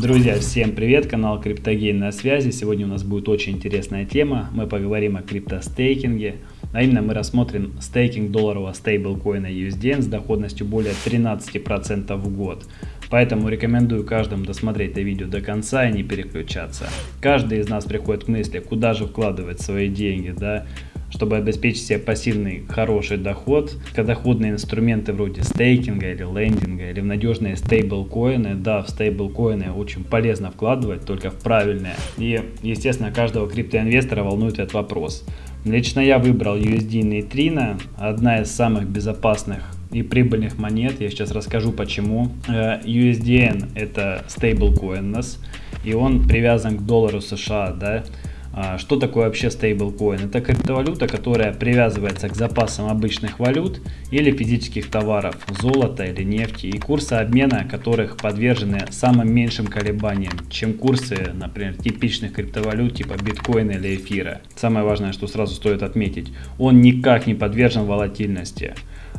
Друзья, всем привет, канал Криптогейн на связи. Сегодня у нас будет очень интересная тема. Мы поговорим о криптостейкинге. А именно мы рассмотрим стейкинг долларового стейблкоина USDN с доходностью более 13% в год. Поэтому рекомендую каждому досмотреть это видео до конца и не переключаться. Каждый из нас приходит к мысли, куда же вкладывать свои деньги, да, чтобы обеспечить себе пассивный хороший доход. Доходные инструменты вроде стейкинга или лендинга или в надежные стейблкоины. Да, в стейблкоины очень полезно вкладывать, только в правильные. И, естественно, каждого криптоинвестора волнует этот вопрос. Лично я выбрал USD Neutrino, одна из самых безопасных и прибыльных монет. Я сейчас расскажу почему. Э, USDN это стейблкоин у нас, и он привязан к доллару США, да. А, что такое вообще стейблкоин? Это криптовалюта, которая привязывается к запасам обычных валют или физических товаров, золота или нефти, и курсы обмена которых подвержены самым меньшим колебаниям, чем курсы, например, типичных криптовалют типа биткоина или эфира. Самое важное, что сразу стоит отметить, он никак не подвержен волатильности.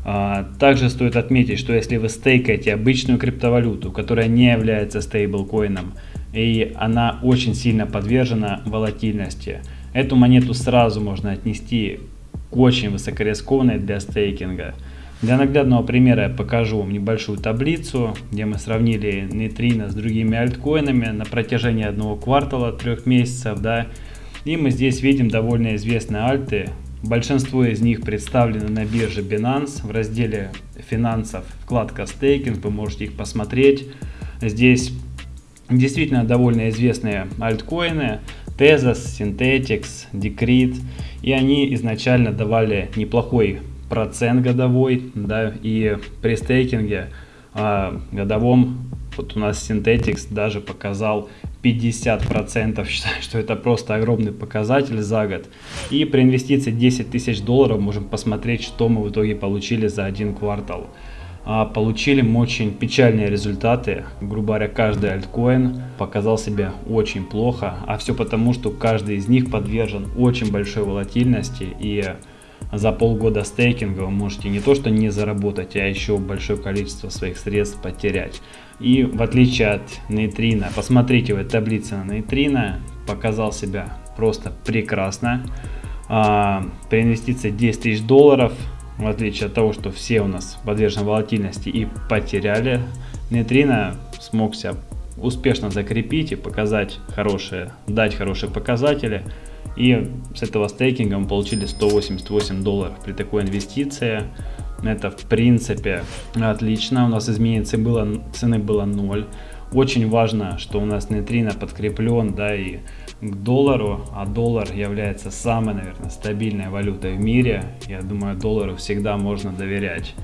А, также стоит отметить, что если вы стейкаете обычную криптовалюту, которая не является стейблкоином, и она очень сильно подвержена волатильности. Эту монету сразу можно отнести к очень высокорискованной для стейкинга. Для наглядного примера я покажу вам небольшую таблицу, где мы сравнили нейтрино с другими альткоинами на протяжении одного квартала, трех месяцев. Да, и мы здесь видим довольно известные альты. Большинство из них представлены на бирже Binance в разделе финансов, вкладка стейкинг, вы можете их посмотреть. Здесь действительно довольно известные альткоины, Tezos, Synthetix, Decred, и они изначально давали неплохой процент годовой, да, и при стейкинге а, годовом вот у нас Synthetix даже показал 50%, считаю, что это просто огромный показатель за год. И при инвестиции 10 тысяч долларов можем посмотреть, что мы в итоге получили за один квартал. А, получили мы очень печальные результаты. Грубо говоря, каждый альткоин показал себя очень плохо, а все потому, что каждый из них подвержен очень большой волатильности и за полгода стейкинга вы можете не то что не заработать, а еще большое количество своих средств потерять. И в отличие от нейтрина, посмотрите в этой таблице на нейтрина, показал себя просто прекрасно. А, при инвестиции 10 тысяч долларов в отличие от того, что все у нас подвержены волатильности и потеряли, нейтрино смог себя успешно закрепить и показать хорошие, дать хорошие показатели. И с этого стейкинга мы получили 188 долларов при такой инвестиции. Это в принципе отлично. У нас изменение цены было, цены было 0. Очень важно, что у нас нейтрино подкреплен, да, и к доллару, а доллар является самой, наверное, стабильной валютой в мире. Я думаю, доллару всегда можно доверять.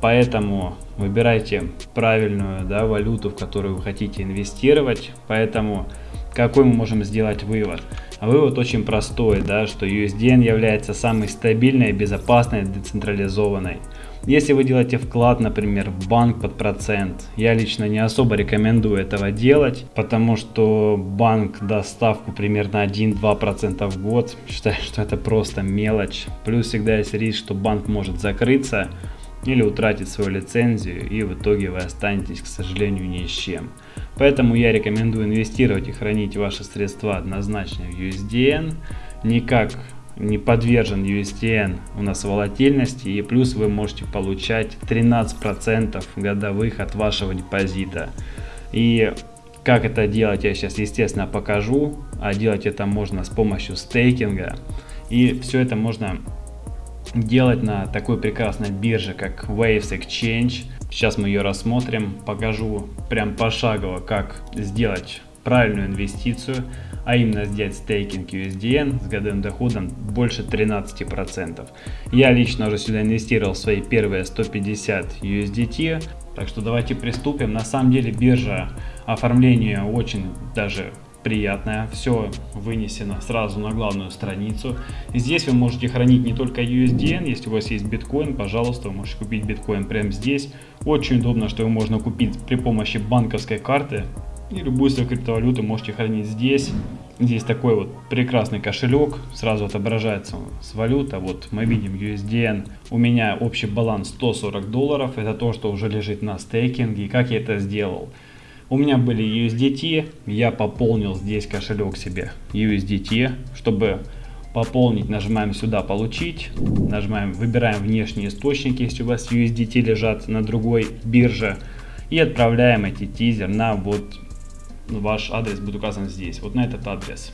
Поэтому выбирайте правильную да, валюту, в которую вы хотите инвестировать. Поэтому какой мы можем сделать вывод? А вывод очень простой, да, что USDN является самой стабильной, безопасной, децентрализованной. Если вы делаете вклад, например, в банк под процент, я лично не особо рекомендую этого делать, потому что банк даст ставку примерно 1-2% в год. Считаю, что это просто мелочь. Плюс всегда есть риск, что банк может закрыться или утратить свою лицензию, и в итоге вы останетесь, к сожалению, ни с чем. Поэтому я рекомендую инвестировать и хранить ваши средства однозначно в USDN, не как не подвержен USTN у нас волатильности и плюс вы можете получать 13% годовых от вашего депозита. И как это делать я сейчас естественно покажу, а делать это можно с помощью стейкинга. И все это можно делать на такой прекрасной бирже как Waves Exchange. Сейчас мы ее рассмотрим, покажу прям пошагово как сделать правильную инвестицию, а именно сделать стейкинг USDN с годовым доходом больше 13%. Я лично уже сюда инвестировал свои первые 150 USDT, так что давайте приступим. На самом деле биржа оформления очень даже приятная. Все вынесено сразу на главную страницу. Здесь вы можете хранить не только USDN, если у вас есть биткоин, пожалуйста, вы можете купить биткоин прямо здесь. Очень удобно, что его можно купить при помощи банковской карты. И любую свою криптовалюту можете хранить здесь. Здесь такой вот прекрасный кошелек, сразу отображается с валюта. Вот мы видим USDN. У меня общий баланс 140 долларов. Это то, что уже лежит на стейкинге. Как я это сделал? У меня были USDT, я пополнил здесь кошелек себе USDT, чтобы пополнить, нажимаем сюда получить, нажимаем, выбираем внешние источники, если у вас USDT лежат на другой бирже, и отправляем эти тизер на вот ваш адрес будет указан здесь, вот на этот адрес.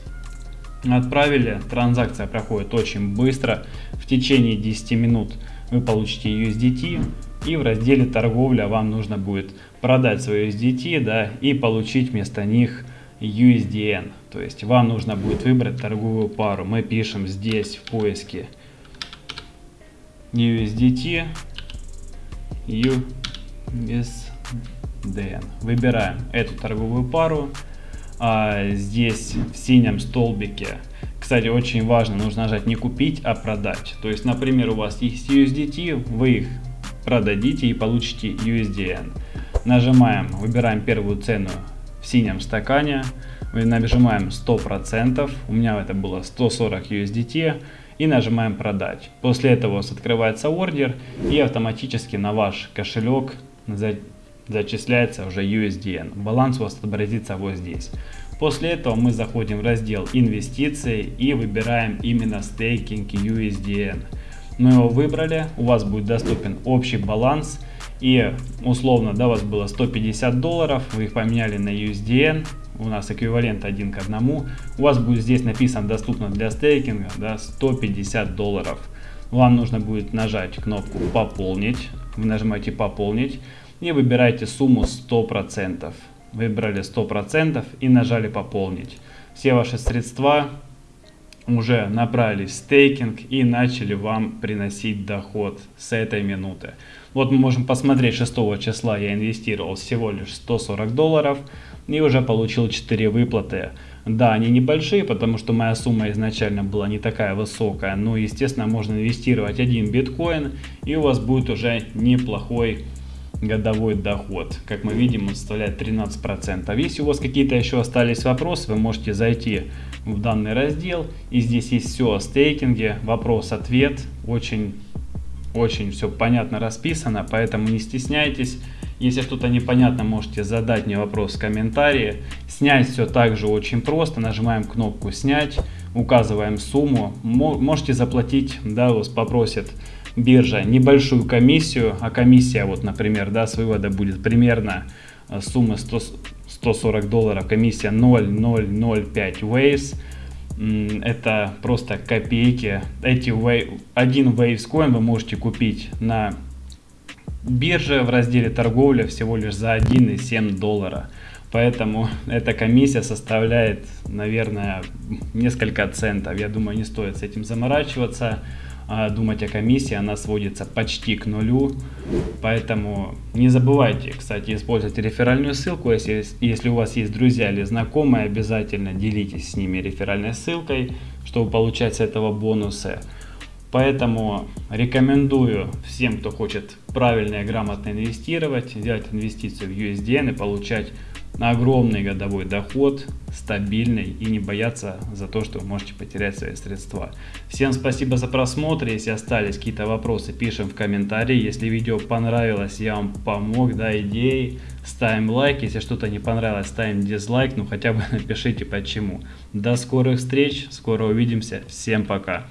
Отправили, транзакция проходит очень быстро, в течение 10 минут вы получите USDT, и в разделе торговля вам нужно будет продать свой USDT да, и получить вместо них USDN. То есть вам нужно будет выбрать торговую пару. Мы пишем здесь в поиске USDT, USDN. Выбираем эту торговую пару. А здесь в синем столбике, кстати, очень важно, нужно нажать не купить, а продать. То есть, например, у вас есть USDT, вы их продадите и получите USDN. Нажимаем, выбираем первую цену в синем стакане, нажимаем 100%, у меня это было 140 USDT, и нажимаем продать. После этого у вас открывается ордер и автоматически на ваш кошелек зачисляется уже USDN. Баланс у вас отобразится вот здесь. После этого мы заходим в раздел инвестиции и выбираем именно стейкинг USDN. Мы его выбрали, у вас будет доступен общий баланс и условно, да, у вас было 150 долларов, вы их поменяли на USDN, у нас эквивалент один к одному, у вас будет здесь написано доступно для стейкинга, да, 150 долларов. Вам нужно будет нажать кнопку пополнить, вы нажимаете пополнить и выбираете сумму 100%. Выбрали 100% и нажали пополнить. Все ваши средства уже направились в стейкинг и начали вам приносить доход с этой минуты. Вот мы можем посмотреть 6 числа я инвестировал всего лишь 140 долларов и уже получил 4 выплаты. Да, они небольшие, потому что моя сумма изначально была не такая высокая, но естественно можно инвестировать один биткоин и у вас будет уже неплохой годовой доход. Как мы видим, он составляет 13%. Если у вас какие-то еще остались вопросы, вы можете зайти в данный раздел. И здесь есть все о стейкинге, вопрос-ответ. Очень, очень все понятно расписано, поэтому не стесняйтесь. Если что-то непонятно, можете задать мне вопрос в комментарии. Снять все также очень просто. Нажимаем кнопку «Снять», указываем сумму. Можете заплатить, да, вас попросят биржа небольшую комиссию, а комиссия, вот, например, да, с вывода будет примерно сумма 100, 140 долларов, комиссия 0,005 waves, это просто копейки. Эти wave, один waves coin вы можете купить на бирже в разделе торговля всего лишь за 1,7 доллара. Поэтому эта комиссия составляет, наверное, несколько центов. Я думаю, не стоит с этим заморачиваться. А, думать о комиссии, она сводится почти к нулю. Поэтому не забывайте, кстати, использовать реферальную ссылку. Если, если у вас есть друзья или знакомые, обязательно делитесь с ними реферальной ссылкой, чтобы получать с этого бонусы. Поэтому рекомендую всем, кто хочет правильно и грамотно инвестировать, сделать инвестицию в USDN и получать огромный годовой доход, стабильный и не бояться за то, что вы можете потерять свои средства. Всем спасибо за просмотр. Если остались какие-то вопросы, пишем в комментарии. Если видео понравилось, я вам помог, да, идеи, ставим лайк. Если что-то не понравилось, ставим дизлайк, ну хотя бы напишите почему. До скорых встреч, скоро увидимся. Всем пока.